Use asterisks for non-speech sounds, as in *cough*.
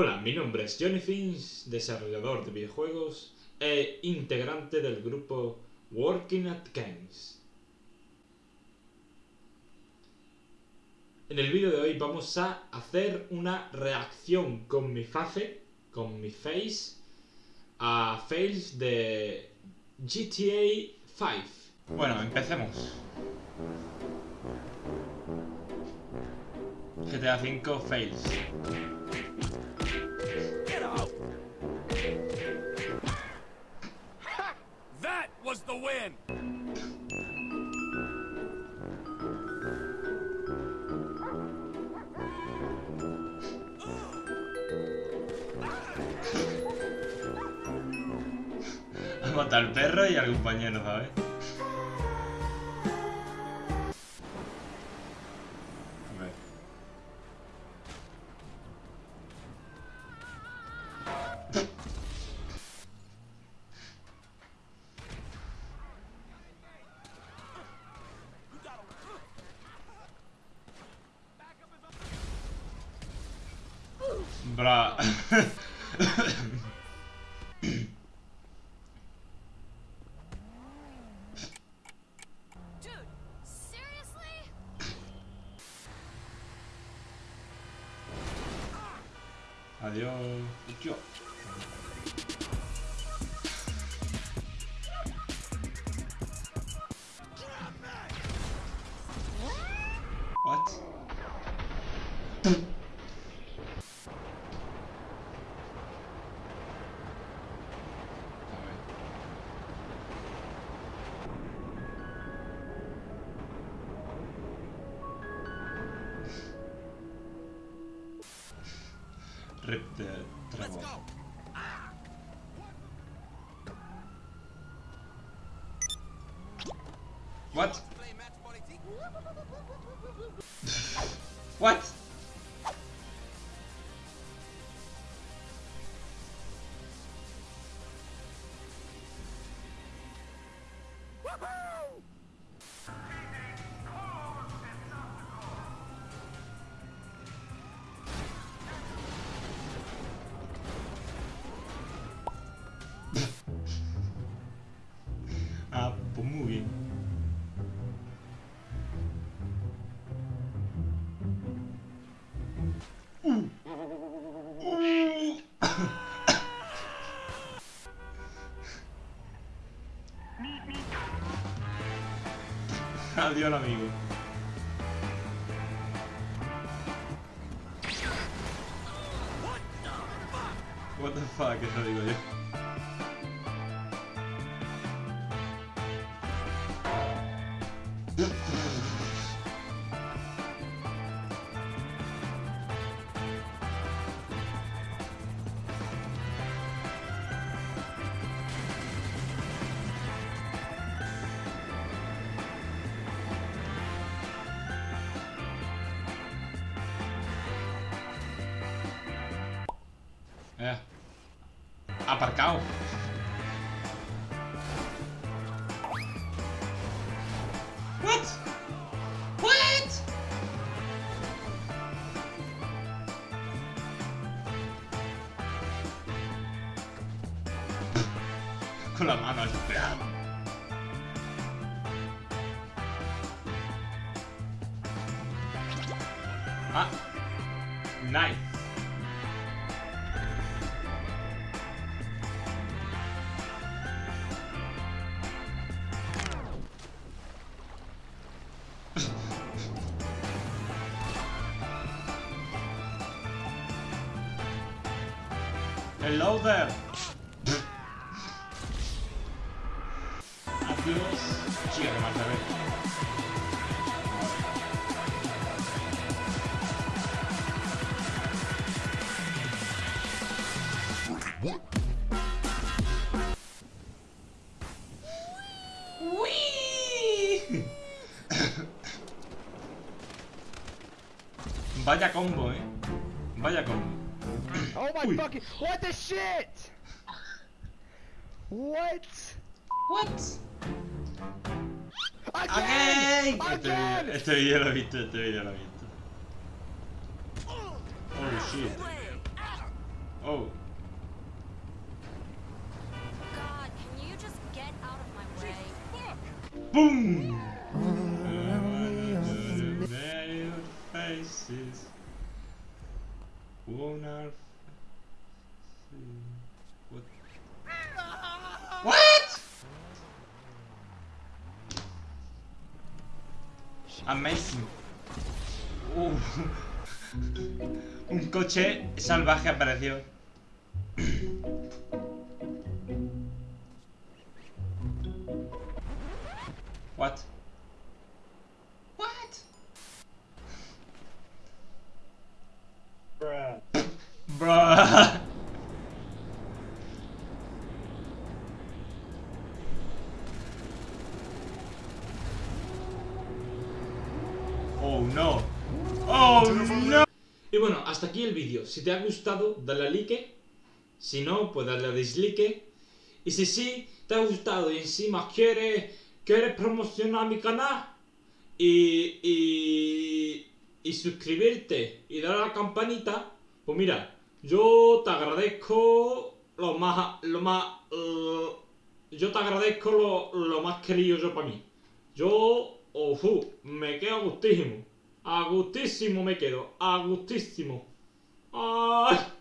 Hola, mi nombre es Johnny Finch, desarrollador de videojuegos e integrante del grupo Working at Games. En el vídeo de hoy vamos a hacer una reacción con mi face, con mi face, a fails de GTA 5. Bueno, empecemos. GTA 5 fails. The win! Ha matado al perro y al compañero, ¿sabes? Bra. Adiós. Yo. What? Rip the treble. What? *laughs* What? Adiós, amigo. What the fuck, eso digo yo. Eh. Aparcado. What? What? Con la mano así. Ah. Nice. Hello there. Adiós. Chica, marcha. Vaya combo, eh. Vaya combo. Oh my Uy. fucking what the shit? What? What? Again! Again! Este Again! vídeo, este vídeo lo he visto, este vídeo lo he visto. Oh shit. Oh. God, can you just get out of my way? ¡Pum! Faces. What? What? Amazing. Uh. Un coche salvaje apareció. What? Oh no. Oh no. Y bueno, hasta aquí el vídeo. Si te ha gustado, dale a like. Si no, pues dale a dislike. Y si sí, te ha gustado y encima quieres, quieres promocionar mi canal y, y, y suscribirte y dar la campanita, pues mira, yo te agradezco lo más, lo más, yo te agradezco lo, lo más querido yo para mí. Yo, ofu, me quedo a gustísimo. A gustísimo me quedo, a gustísimo. Ay.